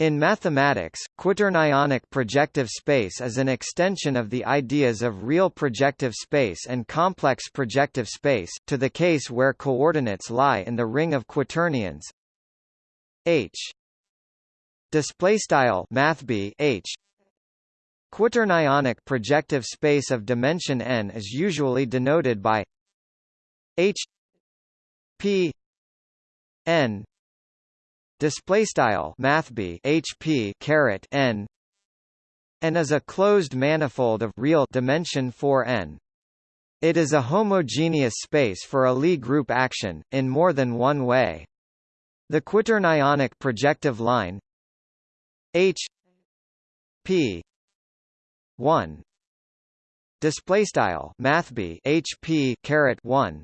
In mathematics, quaternionic projective space is an extension of the ideas of real projective space and complex projective space, to the case where coordinates lie in the ring of quaternions. H. H. Quaternionic projective space of dimension n is usually denoted by H P n display style mathb HP caret n n is a closed manifold of real dimension 4n. It is a homogeneous space for a Lie group action in more than one way. The quaternionic projective line H P 1 display style HP caret 1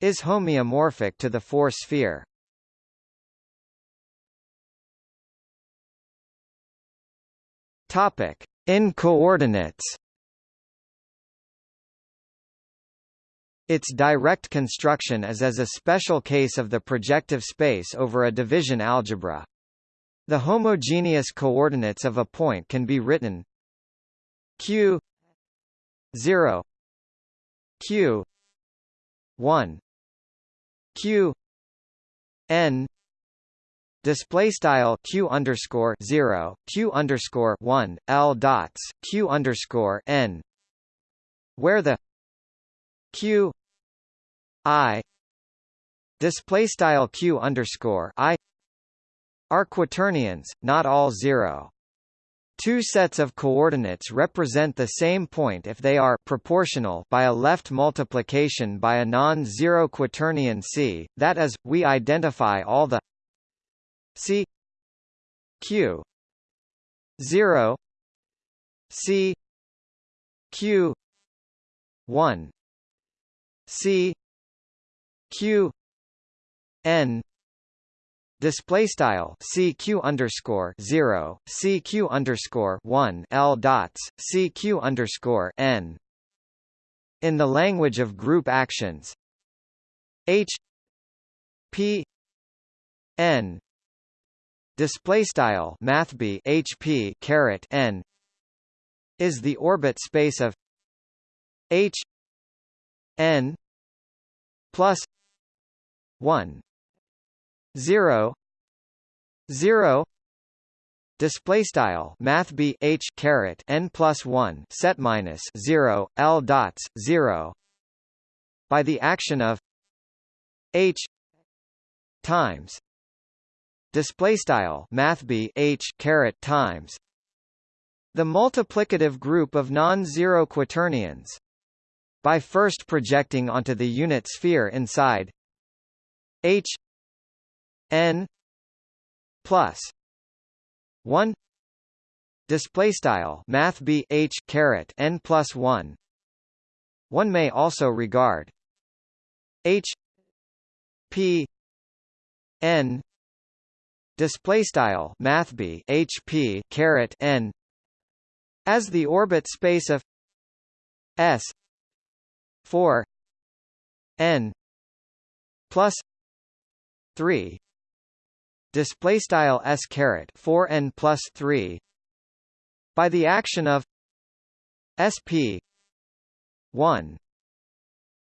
is homeomorphic to the four sphere topic in coordinates Its direct construction is as a special case of the projective space over a division algebra. The homogeneous coordinates of a point can be written q 0 q 1 q n display style q underscore 0 q underscore 1 l dots q underscore n. Where the q i display style q underscore i are quaternions not all 0 Two sets of coordinates represent the same point if they are proportional by a left multiplication by a non-zero quaternion C, that is, we identify all the C Q 0 C Q 1 C Q N Display style CQ underscore zero CQ underscore one L dots CQ underscore N. In the language of group actions H P N display style mathb HP caret N is the orbit space of H N plus one 0 0 display style math b h caret n plus 1 set minus 0 l dots 0 by the action of h times display style math b h caret times. The multiplicative group of non-zero quaternions. By first projecting onto the unit sphere inside. H n plus 1 display style math b h caret n plus 1 one may also regard h p n display style math b h p caret n as the orbit space of s 4 n plus 3 display style s caret 4 n plus 3 by the action of sp 1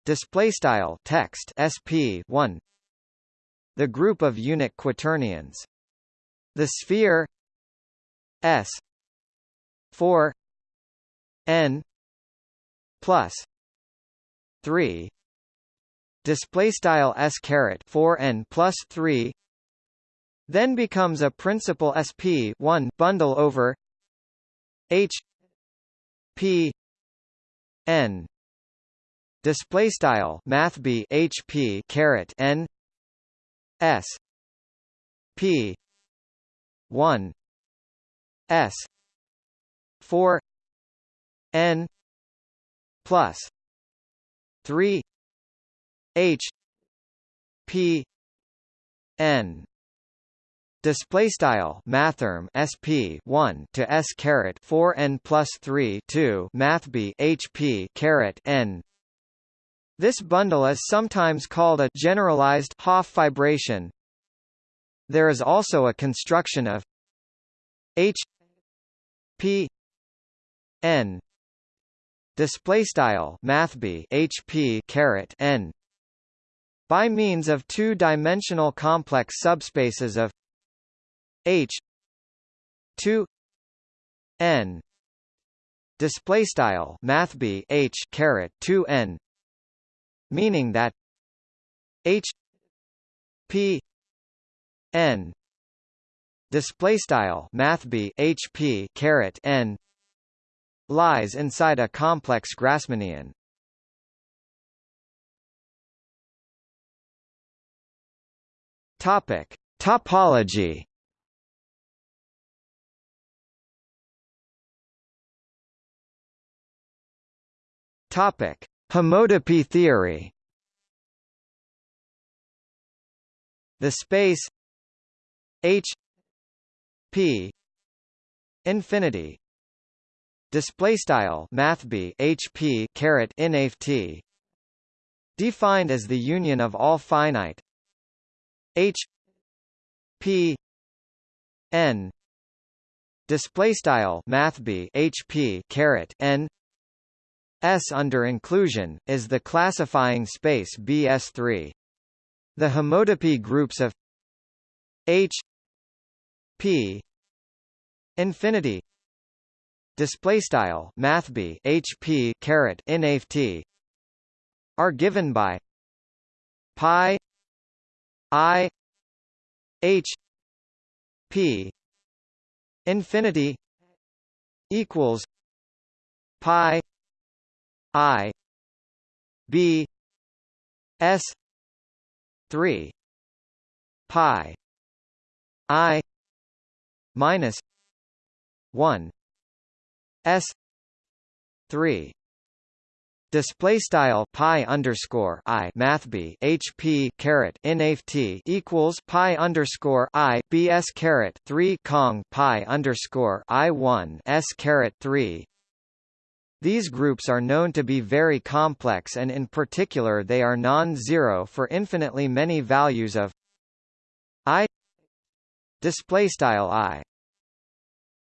display style text sp 1 the group of unit quaternions the sphere s 4 n plus 3 display style s caret 4 n plus 3 then becomes a principal sp 1 bundle over h p n display style math b h p caret n s p 1 s 4 n plus 3 h p n Display style mathrm sp 1 to s caret 4 n plus 3 2 math b hp caret n. This bundle is sometimes called a generalized Hopf fibration. There is also a construction of h p n display style math b hp caret n by means of two-dimensional complex subspaces of h 2 n display style math b h caret 2 n meaning that h p n display style math b hp caret n lies inside a complex Grassmannian. Topic: Topology. Topic: Homotopy theory. The space H P infinity display style math b hp caret inft defined as the union of all finite h p n display style math b hp caret n s under inclusion is the classifying space bs3 the homotopy groups of h p. Infinity. Display style math b hp caret inft are given by pi i h p. Infinity equals pi i b s 3 pi i minus 1 S three Display style pi underscore i math b h p caret nft equals pi underscore i b s caret three kong pi underscore i one s caret three. These groups are known to be very complex, and in particular, they are non-zero for infinitely many values of i. Display style i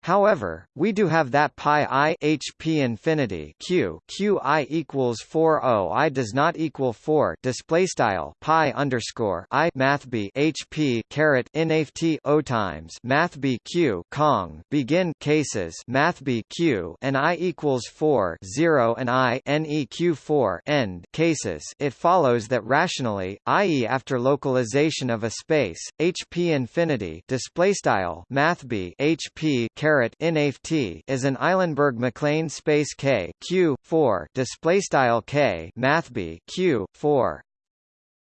However, we do have that pi i h p infinity q q i equals 4 o i does not equal 4 display style pi underscore i math b h p caret inft o times math b q kong begin cases math b q and i equals 4 0 and i neq 4 end cases. It follows that rationally, i.e. after localization of a space h p infinity display style math b h p caret inft is an Eilenberg-MacLane space K Q 4 display style K math B Q 4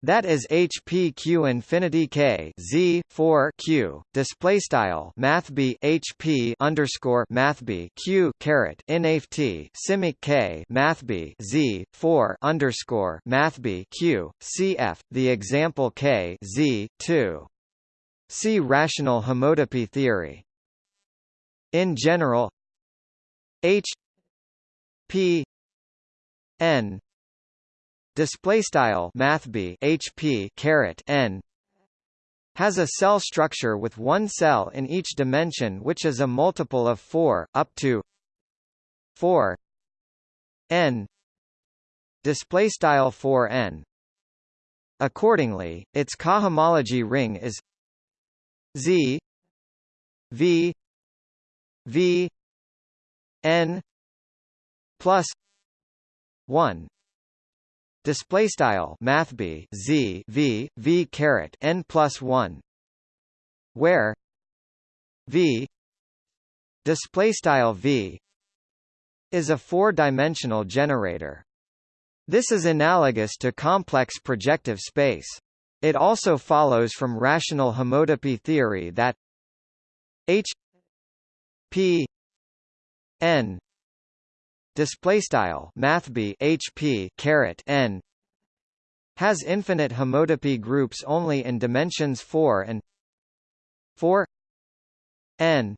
that is HPQ infinity K Z four Q display style Math B HP underscore Math B Q caret INFT simic K Math B Z four underscore Math B Q CF the example K Z two. See rational homotopy theory in general H P N display style math B HP caret N has a cell structure with one cell in each dimension which is a multiple of 4 up to 4 n display style 4 n. Accordingly its cohomology ring is z v V N plus one display style math b z v v caret n plus one where v display style v is a four-dimensional generator. This is analogous to complex projective space. It also follows from rational homotopy theory that H P N display style math b HP caret N has infinite homotopy groups only in dimensions 4 and 4 n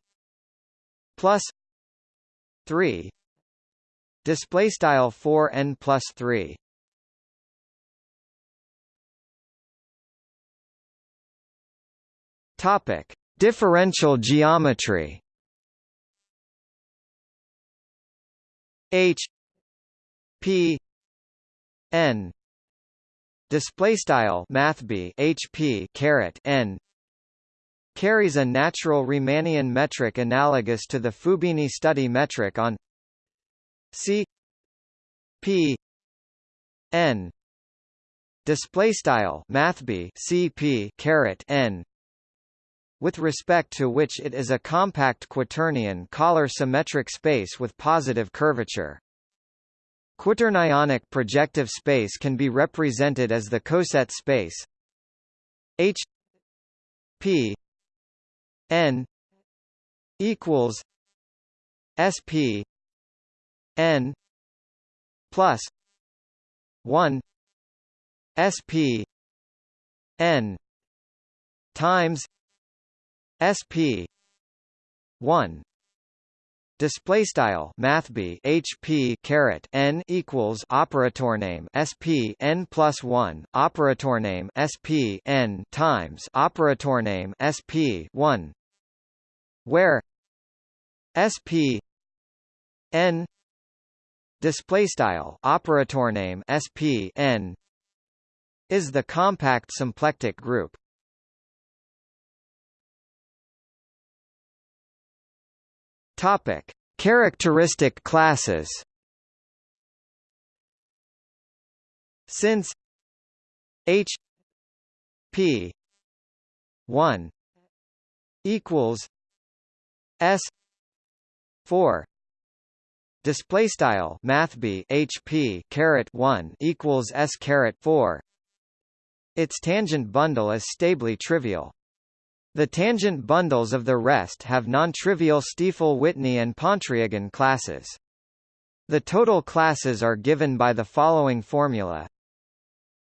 plus 3 display style 4 n plus 3 topic differential geometry H P N display style math b HP caret N carries a natural Riemannian metric analogous to the Fubini study metric on C P N. Display style math b CP caret N with respect to which it is a compact quaternion Kähler symmetric space with positive curvature. Quaternionic projective space can be represented as the coset space H P N equals SP N plus one SP N times SP one Display style math b HP caret n equals operator name SP n plus one operator name SP n times operator name SP one where SP n display style operator name SP n is the compact symplectic group. Topic: Characteristic classes. Since H P 1 equals S 4 display style math b HP caret 1 equals S caret 4 its tangent bundle is stably trivial the tangent bundles of the rest have non-trivial Stiefel-Whitney and Pontryagin classes. The total classes are given by the following formula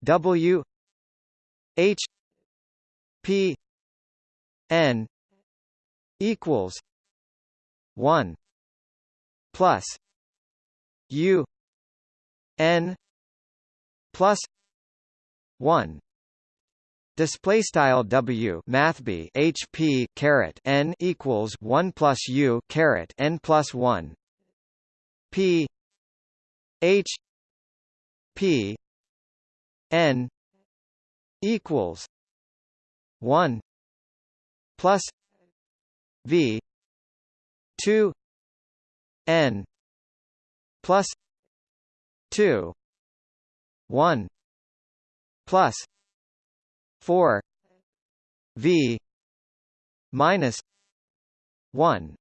W H P N equals one plus U N plus one Display style W Math B HP caret N equals one plus U caret N plus one. P H P N equals one plus V two N plus two one plus 4 v minus 1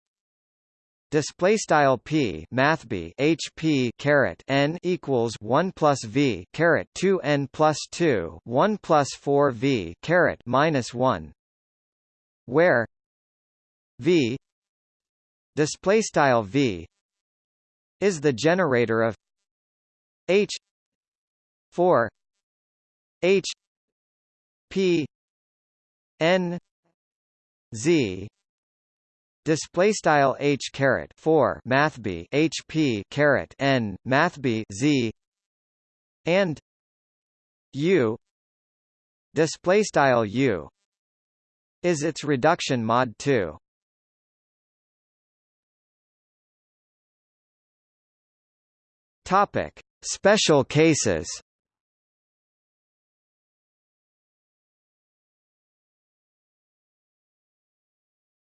display style p math b hp caret n equals 1 plus v caret 2 n plus 2 1 plus 4 v caret minus 1 where v display style v is the generator of h 4 h P N Z display style H caret 4 math B H P caret N math B Z and U display style U is its reduction mod 2 topic special cases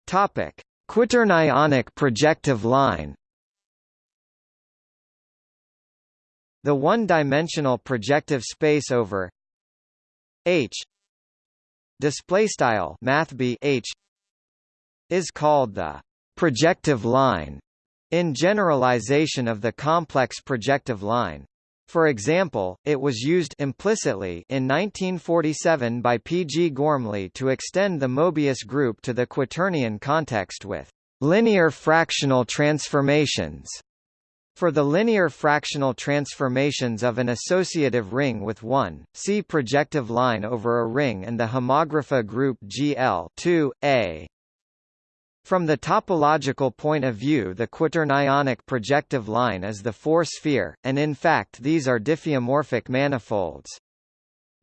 Topic: Quaternionic projective line. The one-dimensional projective space over H display style math H is called the projective line in generalization of the complex projective line. For example, it was used implicitly in 1947 by P. G. Gormley to extend the Mobius group to the quaternion context with linear fractional transformations. For the linear fractional transformations of an associative ring with one, see projective line over a ring and the homography group GL 2, A. From the topological point of view the quaternionic projective line is the four-sphere, and in fact these are diffeomorphic manifolds.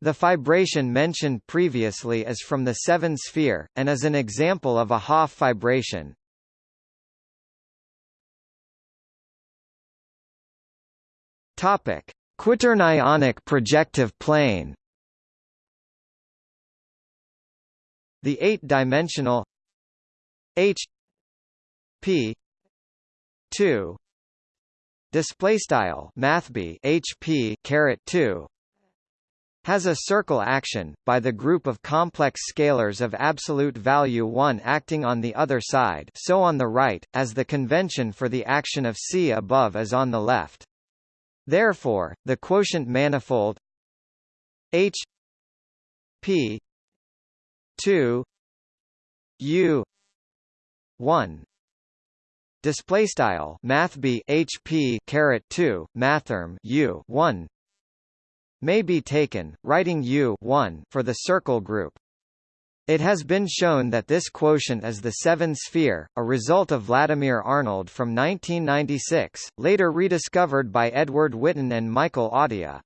The fibration mentioned previously is from the seven-sphere, and is an example of a Hopf fibration. Topic: Quaternionic projective plane. The eight-dimensional H P two display style mathb HP caret 2 has a circle action, by the group of complex scalars of absolute value 1 acting on the other side so on the right, as the convention for the action of C above is on the left. Therefore, the quotient manifold H P 2 U 1 display style math b hp caret 2 mathrm u 1 may be taken, writing U 1 for the circle group. It has been shown that this quotient is the seven sphere, a result of Vladimir Arnold from 1996, later rediscovered by Edward Witten and Michael Atiyah.